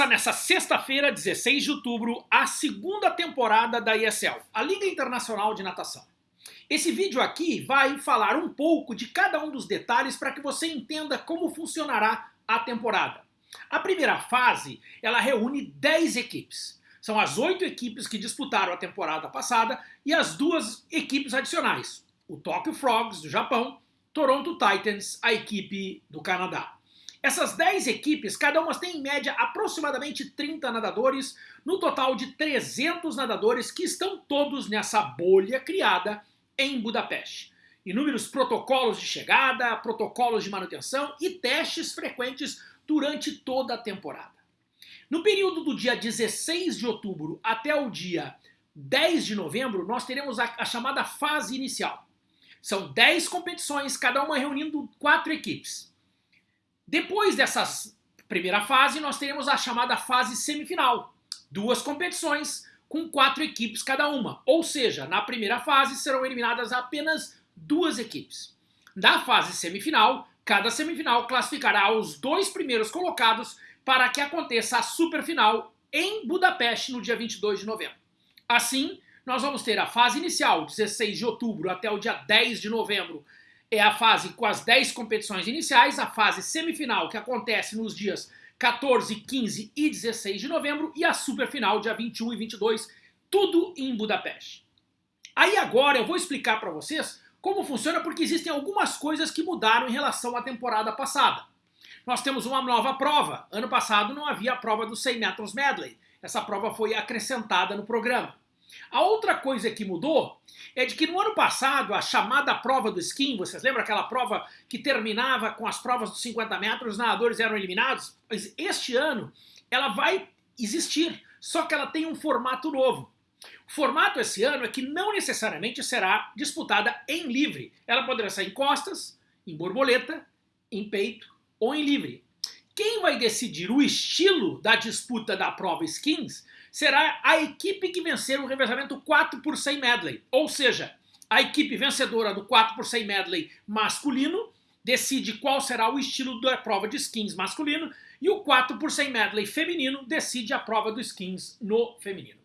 Começa nessa sexta-feira, 16 de outubro, a segunda temporada da ESL, a Liga Internacional de Natação. Esse vídeo aqui vai falar um pouco de cada um dos detalhes para que você entenda como funcionará a temporada. A primeira fase, ela reúne 10 equipes. São as oito equipes que disputaram a temporada passada e as duas equipes adicionais, o Tokyo Frogs do Japão, Toronto Titans, a equipe do Canadá. Essas 10 equipes, cada uma tem em média aproximadamente 30 nadadores, no total de 300 nadadores que estão todos nessa bolha criada em Budapeste. Inúmeros protocolos de chegada, protocolos de manutenção e testes frequentes durante toda a temporada. No período do dia 16 de outubro até o dia 10 de novembro, nós teremos a, a chamada fase inicial. São 10 competições, cada uma reunindo quatro equipes. Depois dessa primeira fase, nós teremos a chamada fase semifinal. Duas competições com quatro equipes cada uma. Ou seja, na primeira fase serão eliminadas apenas duas equipes. Na fase semifinal, cada semifinal classificará os dois primeiros colocados para que aconteça a superfinal em Budapeste no dia 22 de novembro. Assim, nós vamos ter a fase inicial, 16 de outubro até o dia 10 de novembro, é a fase com as 10 competições iniciais, a fase semifinal, que acontece nos dias 14, 15 e 16 de novembro, e a superfinal, dia 21 e 22, tudo em Budapeste. Aí agora eu vou explicar para vocês como funciona, porque existem algumas coisas que mudaram em relação à temporada passada. Nós temos uma nova prova. Ano passado não havia a prova dos 100 metros medley. Essa prova foi acrescentada no programa. A outra coisa que mudou é de que no ano passado, a chamada prova do skin, vocês lembram aquela prova que terminava com as provas dos 50 metros, os nadadores eram eliminados? Pois este ano ela vai existir, só que ela tem um formato novo. O formato esse ano é que não necessariamente será disputada em livre. Ela poderá ser em costas, em borboleta, em peito ou em livre. Quem vai decidir o estilo da disputa da prova skins será a equipe que vencer o revezamento 4 por 100 medley. Ou seja, a equipe vencedora do 4 por 100 medley masculino decide qual será o estilo da prova de skins masculino e o 4 por 100 medley feminino decide a prova do skins no feminino.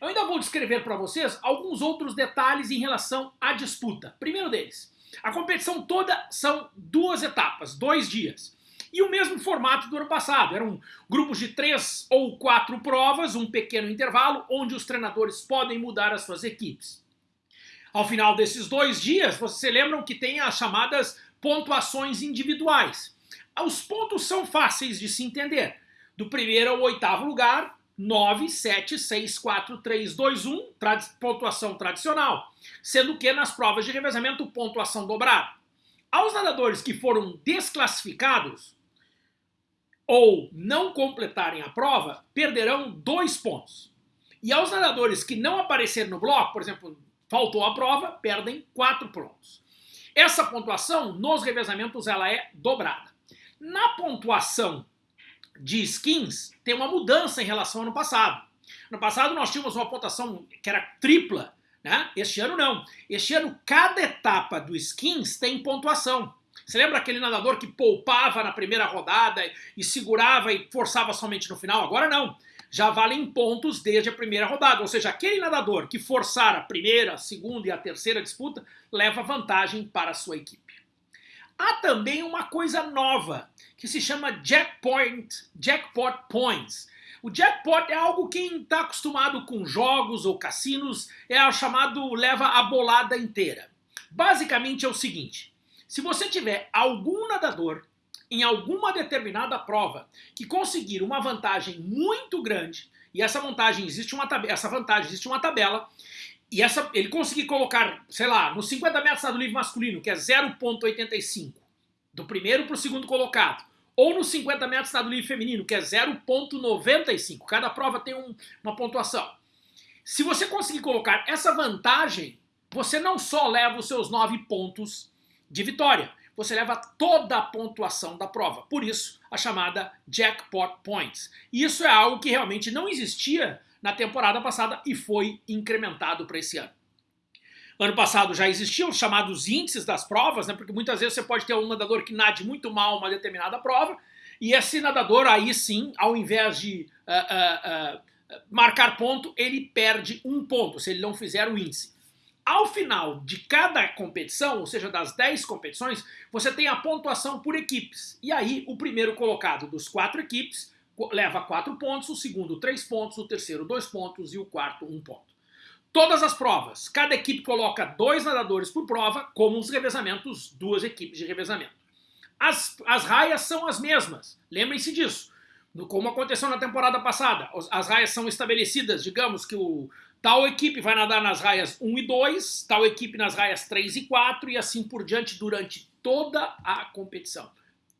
Eu ainda vou descrever para vocês alguns outros detalhes em relação à disputa. Primeiro deles, a competição toda são duas etapas, dois dias. E o mesmo formato do ano passado, eram grupos de três ou quatro provas, um pequeno intervalo, onde os treinadores podem mudar as suas equipes. Ao final desses dois dias, vocês lembram que tem as chamadas pontuações individuais. Os pontos são fáceis de se entender. Do primeiro ao oitavo lugar, 9, 7, 6, 4, 3, 2, 1, pontuação tradicional. Sendo que nas provas de revezamento, pontuação dobrada. Aos nadadores que foram desclassificados, ou não completarem a prova, perderão dois pontos. E aos nadadores que não aparecerem no bloco, por exemplo, faltou a prova, perdem quatro pontos. Essa pontuação, nos revezamentos, ela é dobrada. Na pontuação de skins, tem uma mudança em relação ao ano passado. No passado nós tínhamos uma pontuação que era tripla, né? Este ano não. Este ano cada etapa do skins tem pontuação. Você lembra aquele nadador que poupava na primeira rodada e segurava e forçava somente no final? Agora não. Já valem pontos desde a primeira rodada. Ou seja, aquele nadador que forçar a primeira, a segunda e a terceira disputa leva vantagem para a sua equipe. Há também uma coisa nova que se chama jackpot, jackpot points. O jackpot é algo que quem está acostumado com jogos ou cassinos é o chamado leva a bolada inteira. Basicamente é o seguinte, se você tiver algum nadador em alguma determinada prova que conseguir uma vantagem muito grande, e essa vantagem existe uma tabela, essa vantagem existe uma tabela, e essa, ele conseguir colocar, sei lá, no 50 metros do livre masculino, que é 0.85, do primeiro para o segundo colocado, ou no 50 metros do livre feminino, que é 0.95, cada prova tem um, uma pontuação. Se você conseguir colocar essa vantagem, você não só leva os seus 9 pontos de vitória. Você leva toda a pontuação da prova. Por isso, a chamada Jackpot Points. Isso é algo que realmente não existia na temporada passada e foi incrementado para esse ano. Ano passado já existiam os chamados índices das provas, né, porque muitas vezes você pode ter um nadador que nade muito mal uma determinada prova, e esse nadador aí sim, ao invés de uh, uh, marcar ponto, ele perde um ponto, se ele não fizer o índice. Ao final de cada competição, ou seja, das 10 competições, você tem a pontuação por equipes. E aí, o primeiro colocado dos quatro equipes leva 4 pontos, o segundo 3 pontos, o terceiro 2 pontos e o quarto 1 ponto. Todas as provas, cada equipe coloca dois nadadores por prova, como os revezamentos, duas equipes de revezamento. As, as raias são as mesmas, lembrem-se disso. Como aconteceu na temporada passada, as raias são estabelecidas, digamos que o tal equipe vai nadar nas raias 1 e 2, tal equipe nas raias 3 e 4 e assim por diante durante toda a competição.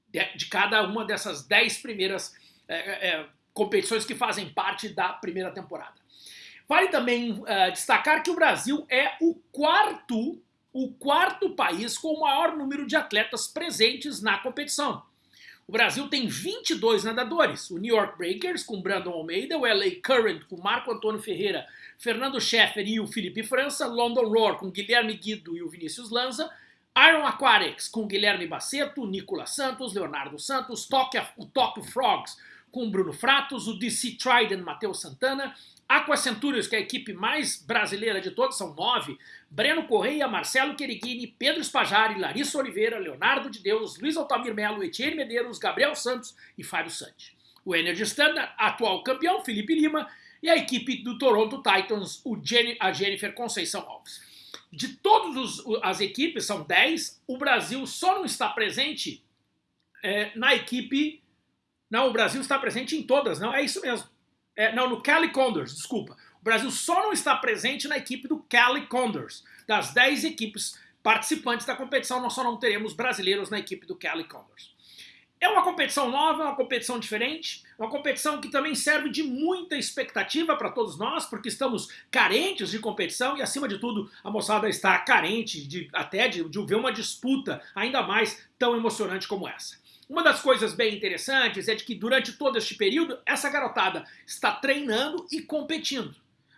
De, de cada uma dessas 10 primeiras é, é, competições que fazem parte da primeira temporada. Vale também uh, destacar que o Brasil é o quarto, o quarto país com o maior número de atletas presentes na competição. O Brasil tem 22 nadadores, o New York Breakers com Brandon Almeida, o LA Current com Marco Antônio Ferreira, Fernando Scheffer e o Felipe França, London Roar com Guilherme Guido e o Vinícius Lanza, Iron Aquatics com Guilherme Baceto, Nicolas Santos, Leonardo Santos, Tokyo, o Tokyo Frogs com Bruno Fratos, o DC Trident Matheus Santana, Aqua Centurions, que é a equipe mais brasileira de todos, são nove. Breno Correia, Marcelo Queriguini, Pedro Espajari, Larissa Oliveira, Leonardo de Deus, Luiz Altamir Melo, Etienne Medeiros, Gabriel Santos e Fábio Santi. O Energy Standard, atual campeão, Felipe Lima, e a equipe do Toronto Titans, Jenny, a Jennifer Conceição Alves. De todas as equipes, são dez, o Brasil só não está presente é, na equipe... Não, o Brasil está presente em todas, não, é isso mesmo. É, não, no Cali Condors, desculpa. O Brasil só não está presente na equipe do Cali Condors. Das 10 equipes participantes da competição, nós só não teremos brasileiros na equipe do Cali Condors. É uma competição nova, uma competição diferente, uma competição que também serve de muita expectativa para todos nós, porque estamos carentes de competição e, acima de tudo, a moçada está carente de, até de, de ver uma disputa ainda mais tão emocionante como essa. Uma das coisas bem interessantes é de que durante todo este período, essa garotada está treinando e competindo.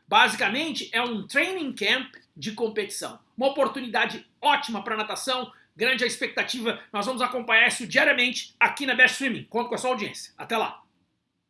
Basicamente, é um training camp de competição. Uma oportunidade ótima para natação, grande a expectativa. Nós vamos acompanhar isso diariamente aqui na Best Swimming. Conto com a sua audiência. Até lá!